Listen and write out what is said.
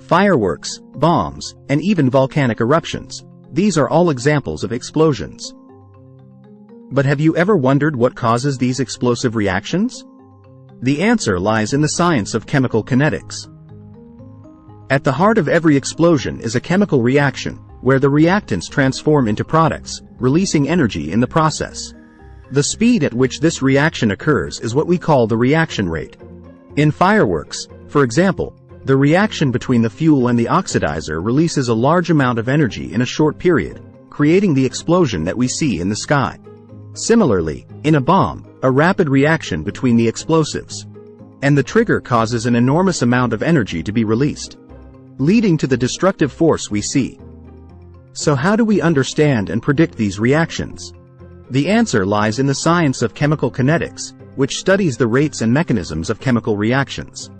fireworks, bombs, and even volcanic eruptions. These are all examples of explosions. But have you ever wondered what causes these explosive reactions? The answer lies in the science of chemical kinetics. At the heart of every explosion is a chemical reaction, where the reactants transform into products, releasing energy in the process. The speed at which this reaction occurs is what we call the reaction rate. In fireworks, for example, the reaction between the fuel and the oxidizer releases a large amount of energy in a short period, creating the explosion that we see in the sky. Similarly, in a bomb, a rapid reaction between the explosives and the trigger causes an enormous amount of energy to be released, leading to the destructive force we see. So how do we understand and predict these reactions? The answer lies in the science of chemical kinetics, which studies the rates and mechanisms of chemical reactions.